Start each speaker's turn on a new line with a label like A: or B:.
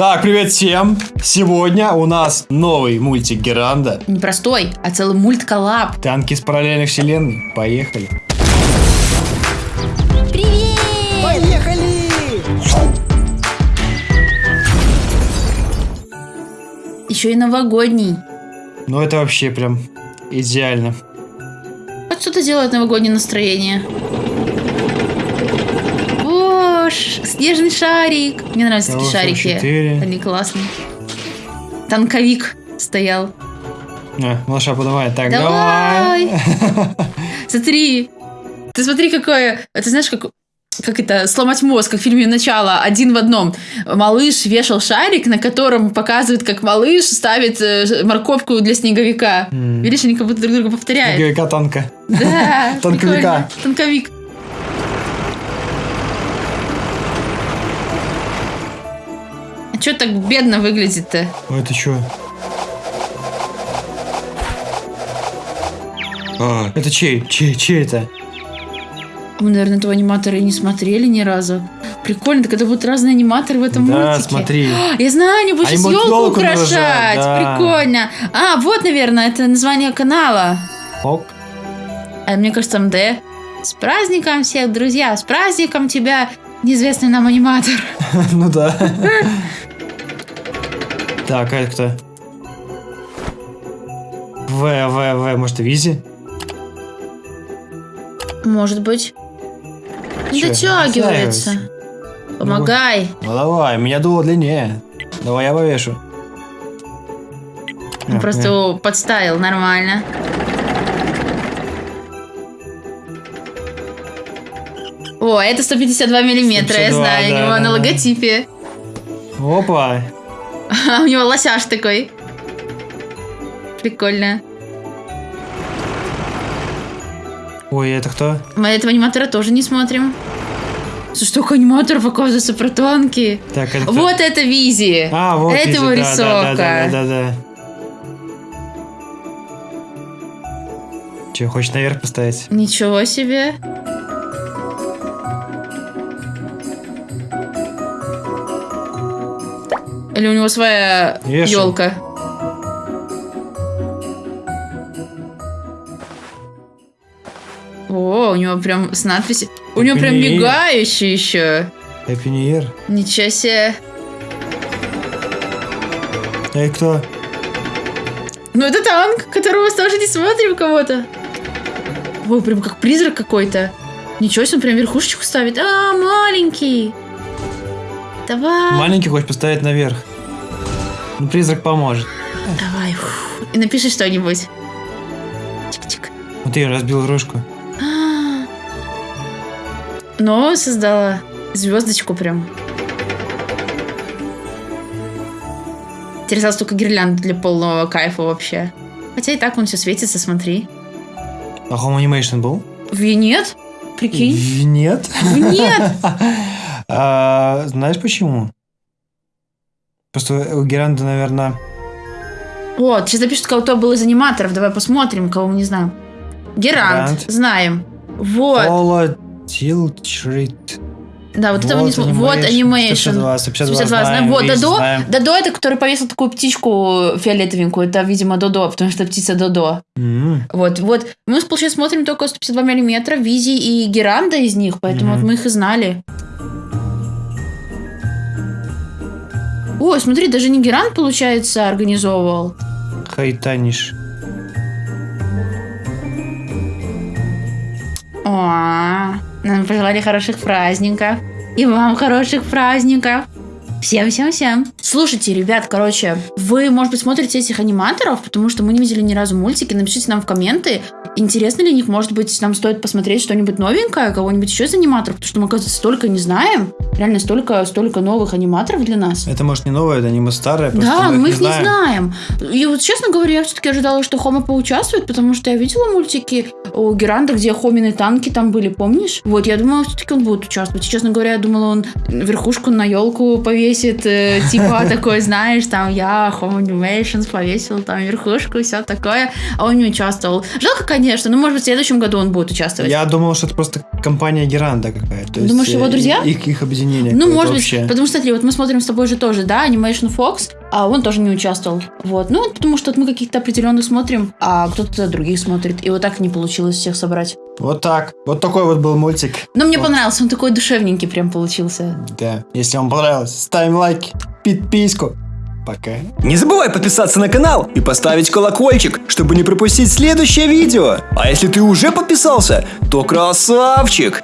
A: Так, привет всем! Сегодня у нас новый мультик Геранда.
B: Не простой, а целый мульт коллаб.
A: Танки из параллельных вселенной. Поехали.
B: Привет!
C: Поехали!
B: Еще и новогодний.
A: Ну это вообще прям идеально.
B: Вот что-то делает новогоднее настроение. О, ш- снежный шарик. Мне нравятся такие
A: Хорошо,
B: шарики.
A: четыре.
B: Они классные. Танковик стоял.
A: А, малыша, подавай. Так,
B: Давай.
A: давай.
B: Смотри. Ты смотри, какое... Ты знаешь, как... Как это, сломать мозг, как в фильме «Начало», один в одном. Малыш вешал шарик, на котором показывает, как малыш ставит э, морковку для снеговика.
A: М.
B: Видишь, они как будто друг друга повторяют.
A: Снеговика танка.
B: Да,
A: Танковика.
B: Танковик. А что так бедно выглядит-то?
A: Ой, это что? А, это чей? Чей? Чей это?
B: Мы, наверное, этого аниматора и не смотрели ни разу. Прикольно, так это будут разные аниматоры в этом
A: да,
B: мультике.
A: смотри.
B: Я знаю, они будут сейчас елку украшать.
A: да.
B: Прикольно. А, вот, наверное, это название канала.
A: Ок.
B: А мне кажется, там Д. С праздником всех, друзья! С праздником тебя, неизвестный нам аниматор.
A: Ну да. Так, а это кто? В, В, В, может, Визи?
B: Может быть. Не
A: Чё,
B: дотягивается. Помогай.
A: Ну давай, у меня дуло длиннее. Давай я повешу.
B: Он
A: А,
B: просто его подставил нормально. О, это 152 миллиметра, я
A: 152,
B: знаю, у
A: да,
B: него
A: да,
B: на
A: да.
B: логотипе.
A: Опа.
B: А у него лосяж такой. Прикольно.
A: Ой, это кто?
B: Мы этого аниматора тоже не смотрим. Слушай, столько аниматоров, оказывается, про танки.
A: Так, это?
B: Вот это Визи.
A: А, вот
B: это
A: Визи,
B: его
A: да,
B: рисовка.
A: Да, да, да, да, да. Че, хочешь наверх поставить?
B: Ничего себе. Или у него своя
A: Вешай.
B: елка? О, у него прям с надписью. У него прям мигающий еще.
A: Happy New Year.
B: Ничего себе.
A: Эй, кто?
B: Ну это танк, которого мы тоже не смотрим кого-то. Ой, прям как призрак какой-то. Ничего себе, он прям верхушечку ставит. А, маленький. Давай.
A: Маленький хочешь поставить наверх. Ну, призрак поможет.
B: Давай. фу. И напиши что-нибудь. Чик-чик.
A: Вот я разбил рожку.
B: А. Но создала звездочку прям. Теперь осталось только гирлянда для полного кайфа вообще. Хотя и так он все светится, смотри.
A: А Home Animation был?
B: В нет? Прикинь.
A: В- Нет.
B: В нет.
A: А, Знаешь почему? Просто у Геранды, наверное...
B: Вот, сейчас напишут, кто был из аниматоров. Давай посмотрим, кого мы не знаем. Герант.
A: Герант.
B: Знаем. Вот.
A: Пола Тилтрит.
B: Да, вот, этого не смотрим. Вот анимейшн.
A: 152, 152
B: 152 знаем.
A: знаем.
B: Вот, Додо.
A: знаем.
B: Додо это, который повесил такую птичку фиолетовенькую. Это, видимо, Додо, потому что птица Додо.
A: М,
B: Вот, вот. Мы, получается, смотрим только 152 миллиметра, Визи и Геранда из них, поэтому
A: Мгм.
B: вот мы их и знали. Ой, смотри, даже не Геранд, получается, организовывал.
A: Хайтаниш.
B: О, нам пожелали хороших праздников. И вам хороших праздников. Всем-всем-всем. Слушайте, ребят, короче, вы, может быть, смотрите этих аниматоров, потому что мы не видели ни разу мультики. Напишите нам в комменты, интересно ли них, может быть, нам стоит посмотреть что-нибудь новенькое, кого-нибудь еще из аниматоров, потому что мы, оказывается, столько не знаем. Реально столько, столько новых аниматоров для нас.
A: Это, может, не новое, это аниме старое, просто
B: Да, мы их не
A: знаем.
B: знаем. И вот, честно говоря, я все-таки ожидала, что Хома поучаствует, потому что я видела мультики у Геранда, где Хомины танки там были, помнишь? Вот, я думала, все-таки он будет участвовать. И, честно говоря, я думала, он верхушку на елку повесит повесит, э, типа такой, знаешь, там я Home Animations повесил там верхушку и все такое, а он не участвовал. Жалко, конечно, но может быть в следующем году он будет участвовать.
A: Я думал, что это просто компания Геранда какая-то. то есть,
B: Думаешь, его
A: э,
B: друзья?
A: Их, их объединение.
B: Ну, может быть,
A: общее.
B: потому что, смотри, вот мы смотрим с тобой же тоже, да, Animation Fox, а он тоже не участвовал. Вот. Ну, потому что вот мы каких-то определенных смотрим, а кто-то других смотрит. И вот так не получилось всех собрать.
A: Вот так. Вот такой вот был мультик.
B: Но мне
A: Вот.
B: понравился, он такой душевненький прям получился.
A: Да. Если вам понравилось, ставим лайки, подписку. Пока.
C: Не забывай подписаться на канал и поставить колокольчик, чтобы не пропустить следующее видео. А если ты уже подписался, то красавчик!